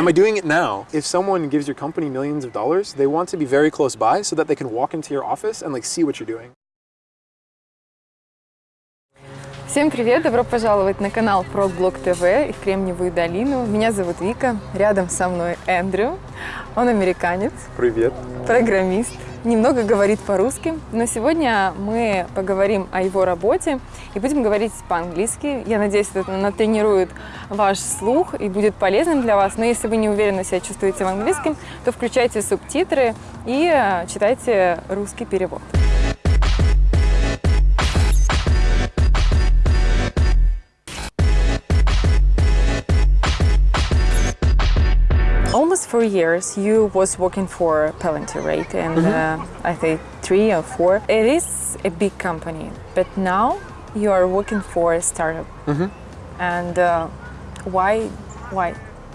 Am I doing it now? If someone gives your company millions of dollars, they want to be very close by so that they can walk into your office and like see what you're doing. Всем привет! Добро пожаловать на канал ProBlog TV и в Кремниевую долину. Меня зовут Вика, рядом со мной Эндрю. Он американец, Привет. программист, немного говорит по-русски, но сегодня мы поговорим о его работе и будем говорить по-английски. Я надеюсь, это натренирует ваш слух и будет полезным для вас. Но если вы не уверенно себя чувствуете в английском, то включайте субтитры и э, читайте русский перевод. Four years you was working for Palantir, right? And uh, I think three or four. It is a big company, but now you are working for a startup. And uh, why? Why?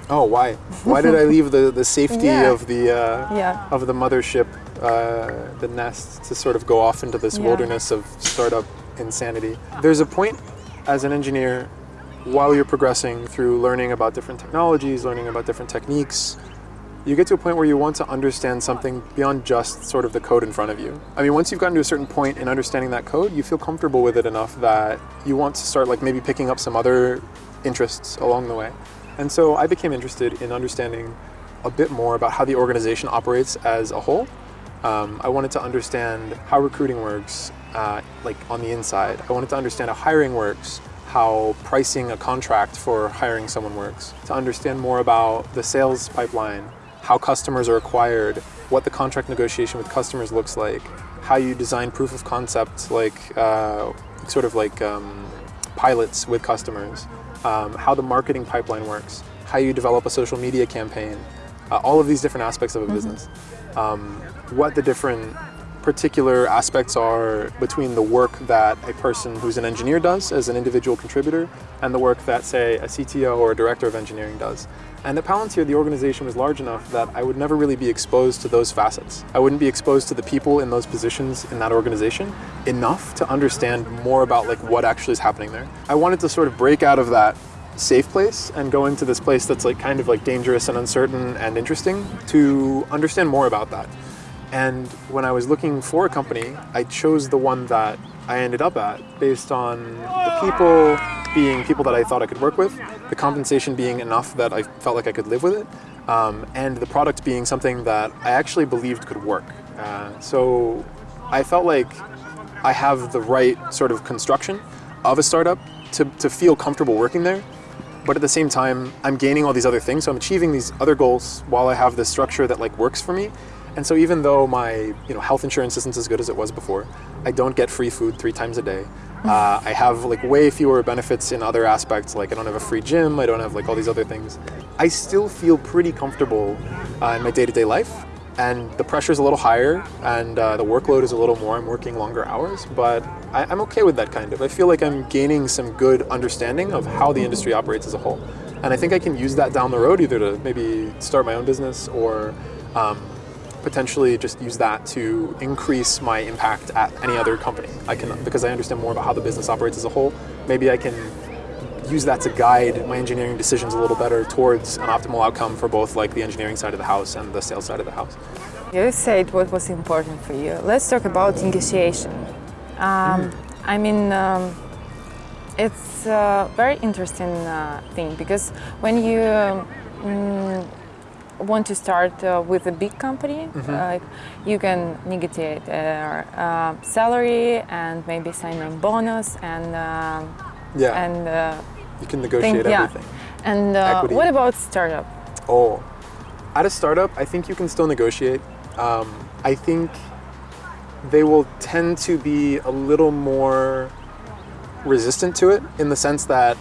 Oh, why? Why did I leave the, the safety Yeah. of the uh, Yeah. of the mothership, uh, the nest, to sort of go off into this Yeah. wilderness of startup insanity? There's a point as an engineer while you're progressing through learning about different technologies, learning about different techniques. You get to a point where you want to understand something beyond just sort of the code in front of you. I mean, once you've gotten to a certain point in understanding that code, you feel comfortable with it enough that you want to start like maybe picking up some other interests along the way. And so I became interested in understanding a bit more about how the organization operates as a whole. Um, I wanted to understand how recruiting works, uh, like on the inside. I wanted to understand how hiring works, how pricing a contract for hiring someone works, to understand more about the sales pipeline, how customers are acquired, what the contract negotiation with customers looks like, how you design proof of concept, like uh, sort of like um, pilots with customers, um, how the marketing pipeline works, how you develop a social media campaign, uh, all of these different aspects of a business, um, what the different particular aspects are between the work that a person who's an engineer does as an individual contributor and the work that, say, a CTO or a director of engineering does. And at Palantir, the organization was large enough that I would never really be exposed to those facets. I wouldn't be exposed to the people in those positions in that organization enough to understand more about like what actually is happening there. I wanted to sort of break out of that safe place and go into this place that's like kind of like dangerous and uncertain and interesting to understand more about that. And when I was looking for a company, I chose the one that I ended up at based on the people being people that I thought I could work with, the compensation being enough that I felt like I could live with it, um, and the product being something that I actually believed could work. Uh, so I felt like I have the right sort of construction of a startup to, to feel comfortable working there. But at the same time, I'm gaining all these other things. So I'm achieving these other goals while I have this structure that like works for me. And so even though my you know health insurance isn't as good as it was before, I don't get free food three times a day. Uh, I have like way fewer benefits in other aspects. Like I don't have a free gym. I don't have like all these other things. I still feel pretty comfortable uh, in my day-to-day life and the pressure is a little higher and uh, the workload is a little more. I'm working longer hours, but I, I'm okay with that kind of. I feel like I'm gaining some good understanding of how the industry operates as a whole. And I think I can use that down the road either to maybe start my own business or um, potentially just use that to increase my impact at any other company. I can, because I understand more about how the business operates as a whole, maybe I can use that to guide my engineering decisions a little better towards an optimal outcome for both like the engineering side of the house and the sales side of the house. You said what was important for you. Let's talk about negotiation. Um, I mean, um, it's a very interesting uh, thing because when you mm, want to start uh, with a big company, like you can negotiate uh, uh, salary and maybe sign on bonus and um Yeah, and uh, you can negotiate think, yeah. everything. And uh, what about startup? Oh, at a startup, I think you can still negotiate. Um, I think they will tend to be a little more resistant to it in the sense that,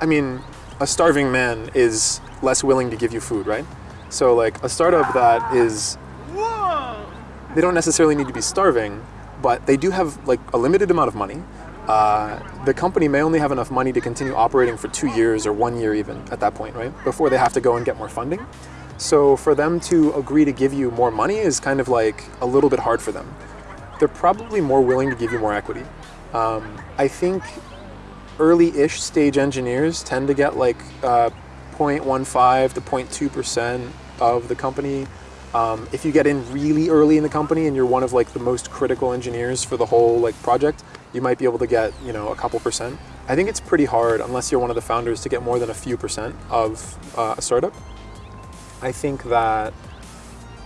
I mean, a starving man is less willing to give you food, right? So, like, a startup that is, they don't necessarily need to be starving, but they do have like a limited amount of money. Uh, the company may only have enough money to continue operating for two years or one year even at that point, right? Before they have to go and get more funding. So for them to agree to give you more money is kind of like a little bit hard for them. They're probably more willing to give you more equity. Um, I think early-ish stage engineers tend to get like uh, 0.15 to 0.2 percent of the company. Um, if you get in really early in the company and you're one of like the most critical engineers for the whole like project, you might be able to get you know a couple percent. I think it's pretty hard unless you're one of the founders to get more than a few percent of uh, a startup. I think that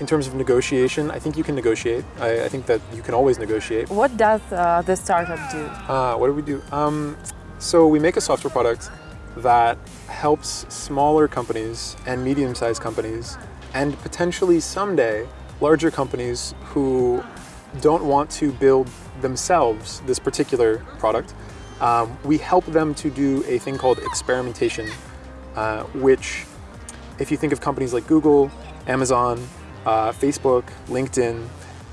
in terms of negotiation, I think you can negotiate. I, I think that you can always negotiate. What does uh, the startup do? Uh, what do we do? Um, so we make a software product that helps smaller companies and medium-sized companies and potentially someday larger companies who don't want to build themselves this particular product. Um, we help them to do a thing called experimentation, uh, which if you think of companies like Google, Amazon, uh, Facebook, LinkedIn,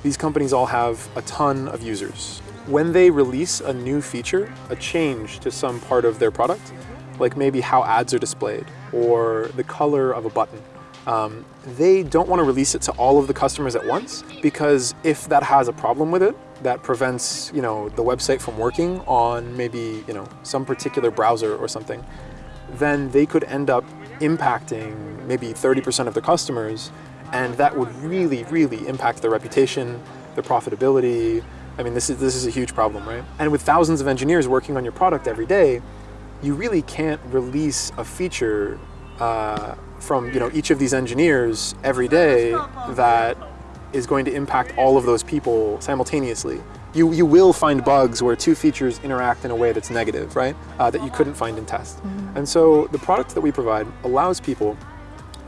these companies all have a ton of users. When they release a new feature, a change to some part of their product, like maybe how ads are displayed or the color of a button, um, they don't want to release it to all of the customers at once because if that has a problem with it, that prevents you know the website from working on maybe you know some particular browser or something, then they could end up impacting maybe 30% of their customers and that would really, really impact their reputation, their profitability. I mean, this is, this is a huge problem, right? And with thousands of engineers working on your product every day, you really can't release a feature uh, from you know each of these engineers every day that is going to impact all of those people simultaneously. You, you will find bugs where two features interact in a way that's negative, right? Uh, that you couldn't find in test. Mm -hmm. And so the product that we provide allows people,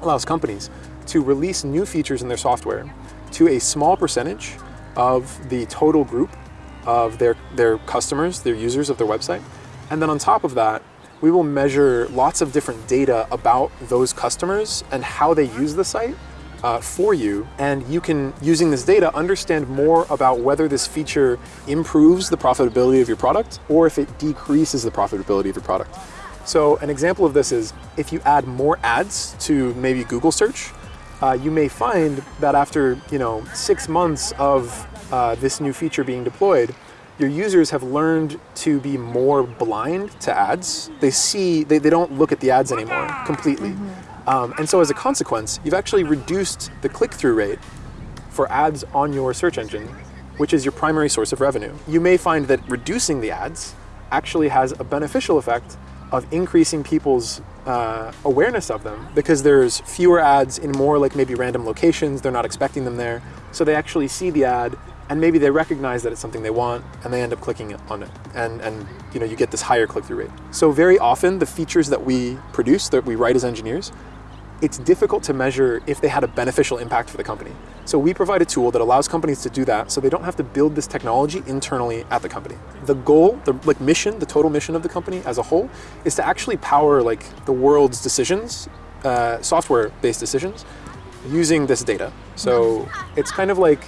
allows companies to release new features in their software to a small percentage of the total group of their, their customers, their users of their website. And then on top of that, we will measure lots of different data about those customers and how they use the site uh, for you. And you can, using this data, understand more about whether this feature improves the profitability of your product or if it decreases the profitability of your product. So an example of this is if you add more ads to maybe Google search, uh, you may find that after you know six months of uh, this new feature being deployed, your users have learned to be more blind to ads. They see, they, they don't look at the ads anymore completely. Mm -hmm. um, and so as a consequence, you've actually reduced the click-through rate for ads on your search engine, which is your primary source of revenue. You may find that reducing the ads actually has a beneficial effect of increasing people's uh, awareness of them because there's fewer ads in more like maybe random locations. They're not expecting them there. So they actually see the ad and maybe they recognize that it's something they want and they end up clicking on it. And, and you know, you get this higher click-through rate. So very often the features that we produce, that we write as engineers, it's difficult to measure if they had a beneficial impact for the company. So we provide a tool that allows companies to do that so they don't have to build this technology internally at the company. The goal, the like mission, the total mission of the company as a whole is to actually power like the world's decisions, uh, software-based decisions using this data. So it's kind of like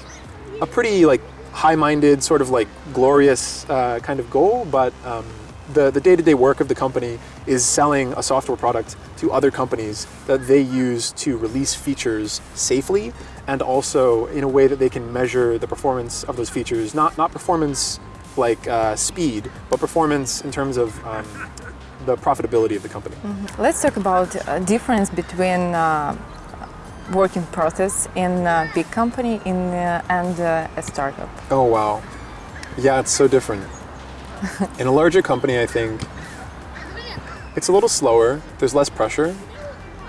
a pretty like high-minded sort of like glorious uh, kind of goal, but um, the, the day-to-day -day work of the company is selling a software product to other companies that they use to release features safely and also in a way that they can measure the performance of those features. Not, not performance like uh, speed, but performance in terms of um, the profitability of the company. Mm -hmm. Let's talk about a difference between uh, working process in a big company in, uh, and uh, a startup. Oh, wow. Yeah, it's so different. In a larger company, I think it's a little slower, there's less pressure.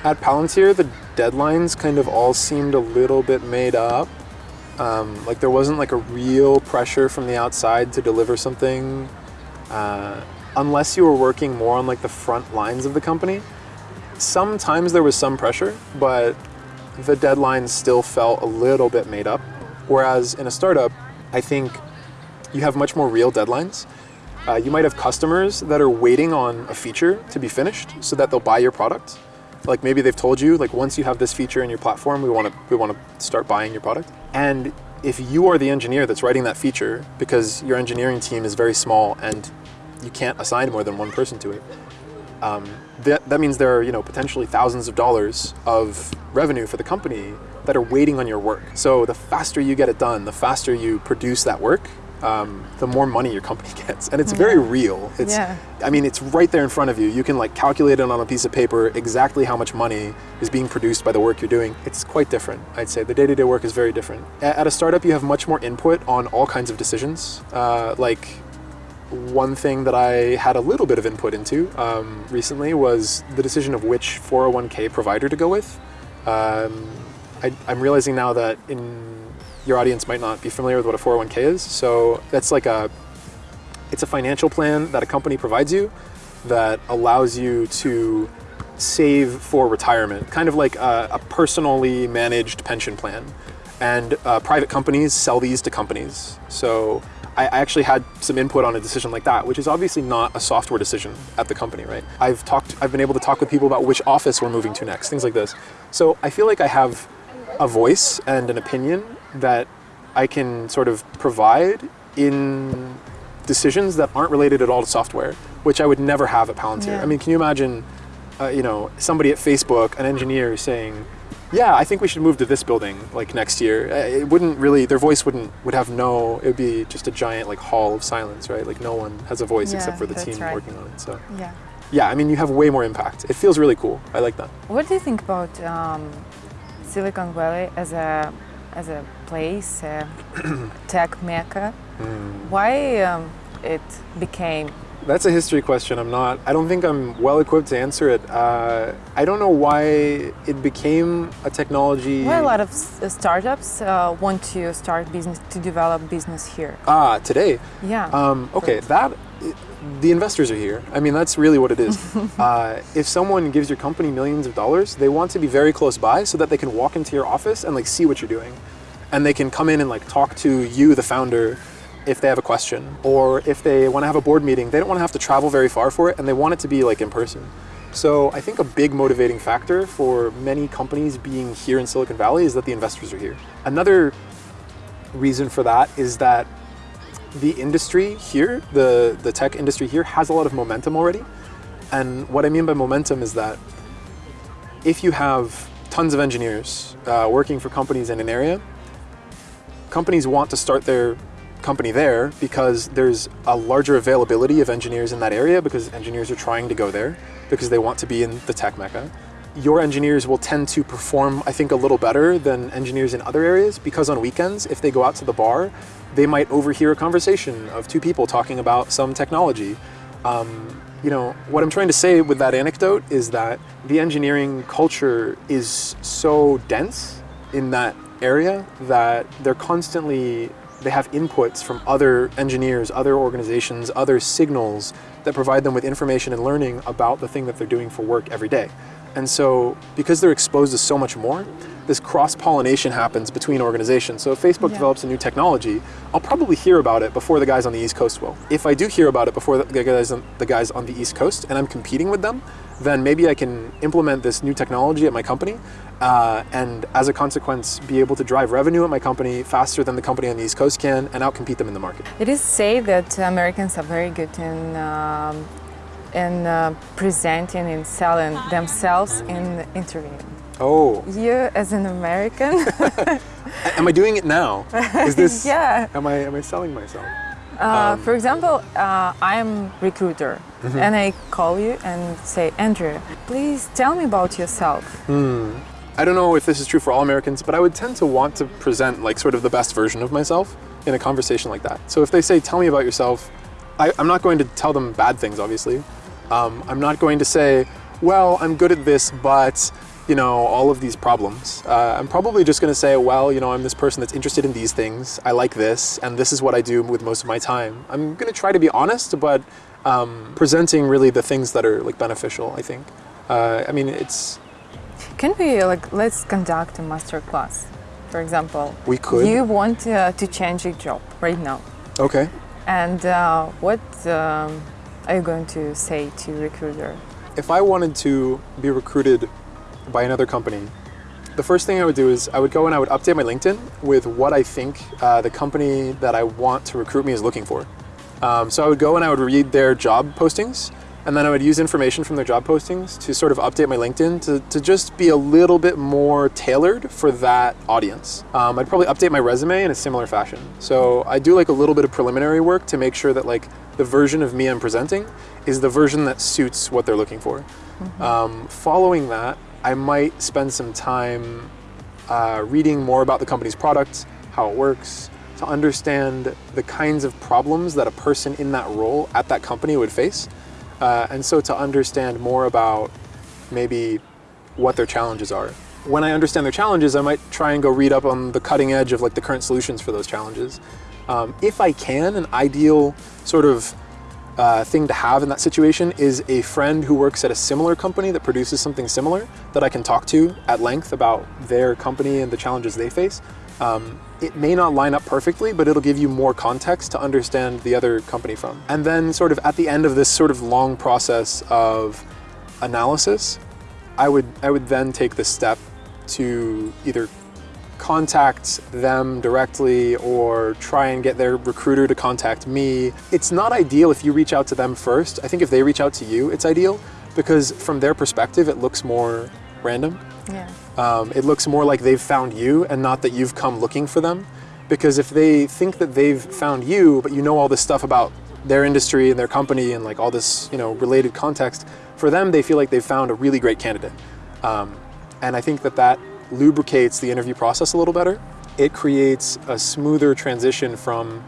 At Palantir, the deadlines kind of all seemed a little bit made up. Um, like there wasn't like a real pressure from the outside to deliver something uh, unless you were working more on like the front lines of the company. Sometimes there was some pressure, but the deadlines still felt a little bit made up. Whereas in a startup, I think you have much more real deadlines. Uh, you might have customers that are waiting on a feature to be finished so that they'll buy your product. Like maybe they've told you, like once you have this feature in your platform, we want to we want to start buying your product. And if you are the engineer that's writing that feature, because your engineering team is very small and you can't assign more than one person to it, um, that, that means there are you know potentially thousands of dollars of revenue for the company that are waiting on your work. So the faster you get it done, the faster you produce that work, um, the more money your company gets, and it's very real. It's, Yeah. I mean, it's right there in front of you. You can like calculate it on a piece of paper exactly how much money is being produced by the work you're doing. It's quite different, I'd say. The day-to-day work is very different. At a startup, you have much more input on all kinds of decisions. Uh, like one thing that I had a little bit of input into um, recently was the decision of which 401k provider to go with. Um, I, I'm realizing now that in your audience might not be familiar with what a 401k is. So that's like a it's a financial plan that a company provides you that allows you to save for retirement, kind of like a, a personally managed pension plan. And uh, private companies sell these to companies. So I I actually had some input on a decision like that, which is obviously not a software decision at the company, right? I've talked, I've been able to talk with people about which office we're moving to next, things like this. So I feel like I have a voice and an opinion that I can sort of provide in decisions that aren't related at all to software, which I would never have at Palantir. Yeah. I mean, can you imagine, uh, you know, somebody at Facebook, an engineer saying, "Yeah, I think we should move to this building like next year." Uh, It wouldn't really, their voice wouldn't would have no. It would be just a giant like hall of silence, right? Like no one has a voice Yeah, except for the team right. working on it. So Yeah. yeah, I mean, you have way more impact. It feels really cool. I like that. What do you think about um, Silicon Valley as a as a place, a tech mecca? Hmm. Why um, it became? That's a history question. I'm not. I don't think I'm well equipped to answer it. Uh, I don't know why it became a technology. Why a lot of s- startups uh, want to start business to develop business here? Ah, today. Yeah. Um, okay, that the investors are here. I mean, that's really what it is. uh, if someone gives your company millions of dollars, they want to be very close by so that they can walk into your office and like see what you're doing, and they can come in and like talk to you, the founder, if they have a question, or if they want to have a board meeting. They don't want to have to travel very far for it, and they want it to be like in person. So I think a big motivating factor for many companies being here in Silicon Valley is that the investors are here. Another reason for that is that the industry here, the, the tech industry here, has a lot of momentum already. And what I mean by momentum is that if you have tons of engineers uh, working for companies in an area, companies want to start their company there because there's a larger availability of engineers in that area because engineers are trying to go there because they want to be in the tech mecca. Your engineers will tend to perform, I think, a little better than engineers in other areas because on weekends, if they go out to the bar, they might overhear a conversation of two people talking about some technology. Um, you know, what I'm trying to say with that anecdote is that the engineering culture is so dense in that area that they're constantly they have inputs from other engineers, other organizations, other signals that provide them with information and learning about the thing that they're doing for work every day. And so, because they're exposed to so much more, this cross pollination happens between organizations. So, if Facebook Yeah. develops a new technology, I'll probably hear about it before the guys on the East Coast will. If I do hear about it before the guys on, the guys on the East Coast and I'm competing with them, then maybe I can implement this new technology at my company uh, and as a consequence be able to drive revenue at my company faster than the company on the East Coast can and outcompete them in the market. It is said that Americans are very good in um, in uh, presenting and selling themselves in interviewing. Oh, You, as an American, am I doing it now? Is this? yeah. Am I am I selling myself? Uh, for example, uh, I'm recruiter, Mm-hmm. and I call you and say, Andrew, please tell me about yourself. I don't know if this is true for all Americans, but I would tend to want to present like sort of the best version of myself in a conversation like that. So if they say, "Tell me about yourself," I, I'm not going to tell them bad things. Obviously, um, I'm not going to say, "Well, I'm good at this, but." You know, all of these problems. Uh, I'm probably just going to say, well, you know, I'm this person that's interested in these things. I like this, and this is what I do with most of my time. I'm going to try to be honest, but um, presenting really the things that are like beneficial. I think. Uh, I mean, it's Can we like let's conduct a master class? For example, We could. You want uh, to change your job right now, okay. and uh, what um, are you going to say to recruiter? If I wanted to be recruited by another company, the first thing I would do is I would go and I would update my LinkedIn with what I think uh, the company that I want to recruit me is looking for. Um, so I would go and I would read their job postings And then I would use information from their job postings to sort of update my LinkedIn to, to just be a little bit more tailored for that audience. Um, I'd probably update my resume in a similar fashion. So I do like a little bit of preliminary work to make sure that like the version of me I'm presenting is the version that suits what they're looking for. Um, following that, I might spend some time uh, reading more about the company's product, how it works, to understand the kinds of problems that a person in that role at that company would face. Uh, and so to understand more about maybe what their challenges are. When I understand their challenges, I might try and go read up on the cutting edge of like the current solutions for those challenges. Um, if I can, an ideal sort of uh, thing to have in that situation is a friend who works at a similar company that produces something similar that I can talk to at length about their company and the challenges they face. Um, it may not line up perfectly, but it'll give you more context to understand the other company from. And then sort of at the end of this sort of long process of analysis, I would, I would then take the step to either contact them directly or try and get their recruiter to contact me. It's not ideal if you reach out to them first. I think if they reach out to you, it's ideal because from their perspective, it looks more random. Yeah. Um, it looks more like they've found you and not that you've come looking for them. Because if they think that they've found you, but you know all this stuff about their industry and their company and like all this, you know, related context, for them, they feel like they've found a really great candidate. Um, and I think that that lubricates the interview process a little better. It creates a smoother transition from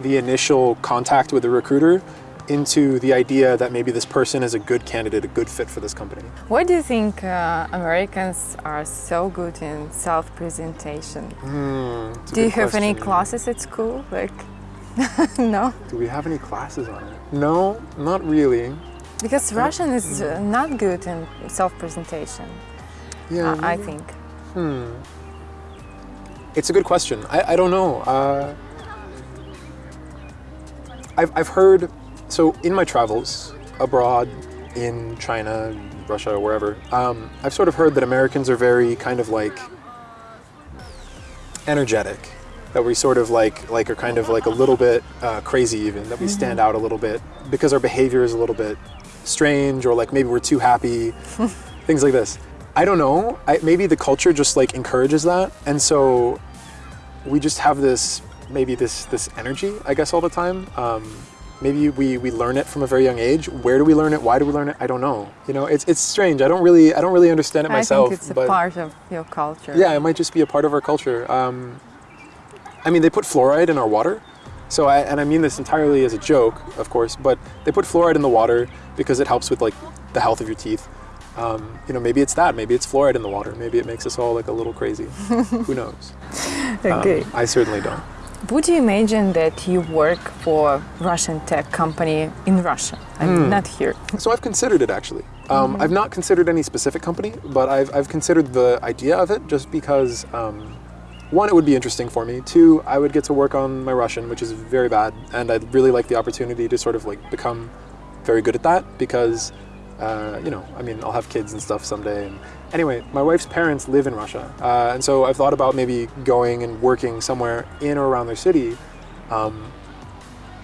the initial contact with the recruiter into the idea that maybe this person is a good candidate, a good fit for this company. Why do you think uh, Americans are so good in self-presentation? A do you have any classes at school? Like, no, Do we have any classes on it? No, not really. because Russian is uh, not good in self-presentation. Yeah, I I maybe. Think. It's a good question. I, I don't know. Uh, I've, I've heard, so in my travels abroad, in China, Russia, or wherever, um, I've sort of heard that Americans are very kind of like energetic. That we sort of like, like are kind of like a little bit uh, crazy even, that we stand out a little bit because our behavior is a little bit strange or like maybe we're too happy, things like this. I don't know. I, maybe the culture just like encourages that, and so we just have this maybe this this energy, I guess, all the time. Um, maybe we we learn it from a very young age. Where do we learn it? Why do we learn it? I don't know. You know, it's it's strange. I don't really I don't really understand it myself. I think it's a but part of your culture. yeah, it might just be a part of our culture. Um, I mean, they put fluoride in our water. So, I, and I mean this entirely as a joke, of course, but they put fluoride in the water because it helps with like the health of your teeth. Um, you know, maybe it's that. Maybe it's fluoride in the water. Maybe it makes us all like a little crazy. Who knows? Um, Okay. I certainly don't. Would you imagine that you work for a Russian tech company in Russia? I mean, Hmm. not here. So I've considered it actually. Um, I've not considered any specific company, but I've, I've considered the idea of it just because, um, one, it would be interesting for me. Two, I would get to work on my Russian, which is very bad, and I'd really like the opportunity to sort of like become very good at that because, uh, you know, I mean, I'll have kids and stuff someday. And anyway, my wife's parents live in Russia, uh, and so I've thought about maybe going and working somewhere in or around their city. Um,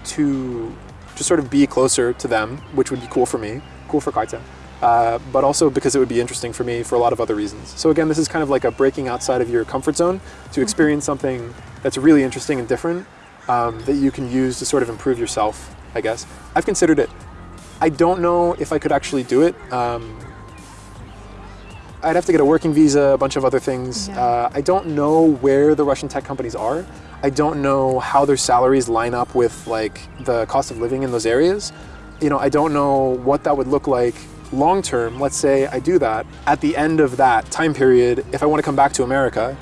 to just sort of be closer to them, which would be cool for me, cool for Kaita, uh, but also because it would be interesting for me for a lot of other reasons. So again, this is kind of like a breaking outside of your comfort zone to experience something that's really interesting and different um, that you can use to sort of improve yourself, I guess. I've considered it. I don't know if I could actually do it. Um, I'd have to get a working visa, a bunch of other things. Yeah. Uh, I don't know where the Russian tech companies are. I don't know how their salaries line up with like the cost of living in those areas. You know, I don't know what that would look like long term. Let's say I do that. At the end of that time period, if I want to come back to America,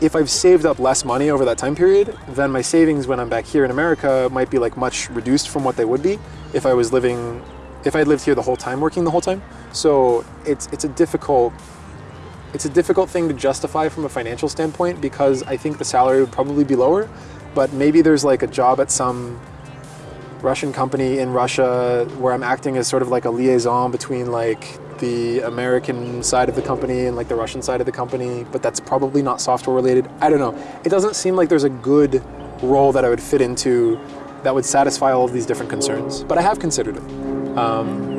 if I've saved up less money over that time period, then my savings when I'm back here in America might be like much reduced from what they would be if I was living, if I lived here the whole time, working the whole time. So it's it's a difficult, it's a difficult thing to justify from a financial standpoint because I think the salary would probably be lower, but maybe there's like a job at some Russian company in Russia where I'm acting as sort of like a liaison between like the American side of the company and like the Russian side of the company, but that's probably not software related. I don't know. It doesn't seem like there's a good role that I would fit into that would satisfy all of these different concerns, but I have considered it. Um,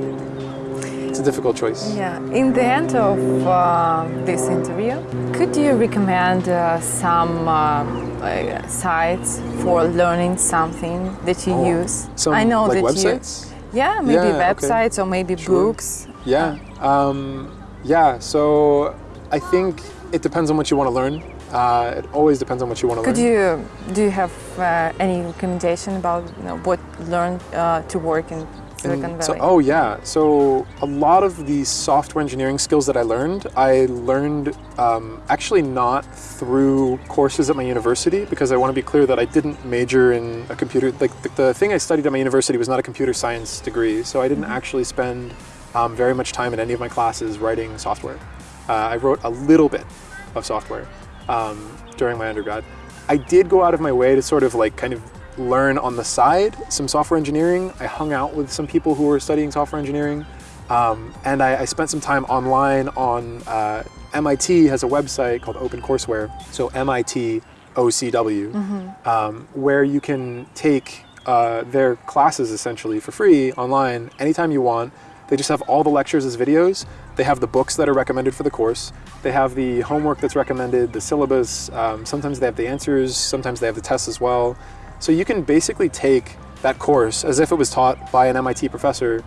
it's a difficult choice. Yeah. In the end of uh, this interview, could you recommend uh, some uh, like, sites for learning something that you Oh, use? Some I know like that websites. you. Yeah, maybe Yeah, okay. websites or maybe Sure. books. Yeah. Um, yeah. So I think it depends on what you want to learn. Uh, it always depends on what you want to Could learn. you do you have uh, any recommendation about you know, what learn uh, to work in Silicon Valley? So, oh yeah. So a lot of the software engineering skills that I learned, I learned um, actually not through courses at my university because I want to be clear that I didn't major in a computer. Like the, the thing I studied at my university was not a computer science degree, so I didn't actually spend um, very much time in any of my classes writing software. Uh, I wrote a little bit of software um, during my undergrad. I did go out of my way to sort of like kind of learn on the side some software engineering. I hung out with some people who were studying software engineering. Um, and I, I spent some time online on uh, MIT has a website called OpenCourseWare, so MIT OCW, um, where you can take uh, their classes essentially for free online anytime you want. They just have all the lectures as videos. They have the books that are recommended for the course. They have the homework that's recommended, the syllabus. Um, sometimes they have the answers. Sometimes they have the tests as well. So you can basically take that course as if it was taught by an MIT professor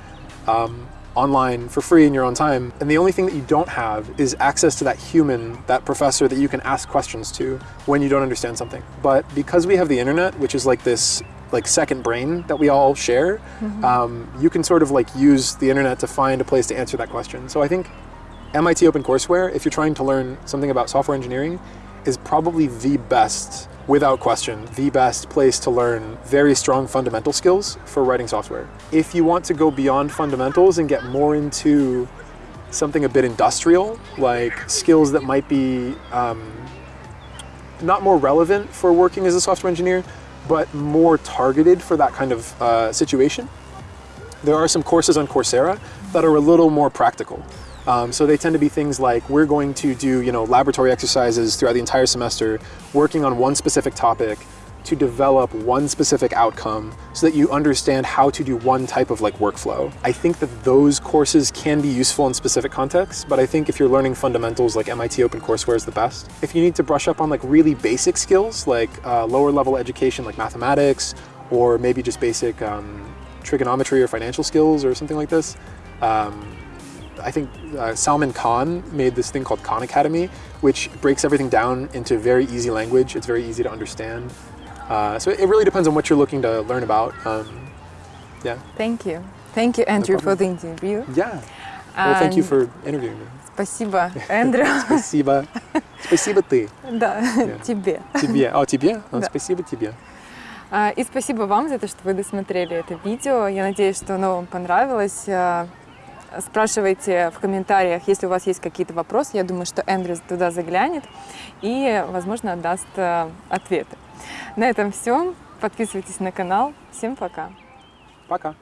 um, online for free in your own time. And the only thing that you don't have is access to that human, that professor that you can ask questions to when you don't understand something. But because we have the internet, which is like this like second brain that we all share, um, you can sort of like use the internet to find a place to answer that question. So I think MIT OpenCourseWare, if you're trying to learn something about software engineering, is probably the best, without question, the best place to learn very strong fundamental skills for writing software. If you want to go beyond fundamentals and get more into something a bit industrial, like skills that might be um, not more relevant for working as a software engineer, but more targeted for that kind of uh, situation, there are some courses on Coursera that are a little more practical. Um, so they tend to be things like we're going to do you know laboratory exercises throughout the entire semester, working on one specific topic to develop one specific outcome so that you understand how to do one type of like workflow. I think that those courses can be useful in specific contexts, but I think if you're learning fundamentals like MIT OpenCourseWare is the best. If you need to brush up on like really basic skills like uh, lower level education like mathematics or maybe just basic um, trigonometry or financial skills or something like this, um, I think uh, Salman Khan made this thing called Khan Academy, which breaks everything down into very easy language. It's very easy to understand. Uh, so it really depends on what you're looking to learn about. Um, yeah. Thank you. Thank you, Andrew, for the interview. Yeah. Well, thank you for interviewing me. Спасибо, Эндрю. Спасибо. Спасибо ты. Да, тебе. Тебе. О, тебе? А, Да. Спасибо тебе. А, И спасибо вам за то, что вы досмотрели это видео. Я надеюсь, что оно вам понравилось. А, Спрашивайте в комментариях, если у вас есть какие-то вопросы. Я думаю, что Эндрю туда заглянет и, возможно, даст а, ответы. На этом все. Подписывайтесь на канал. Всем пока. Пока.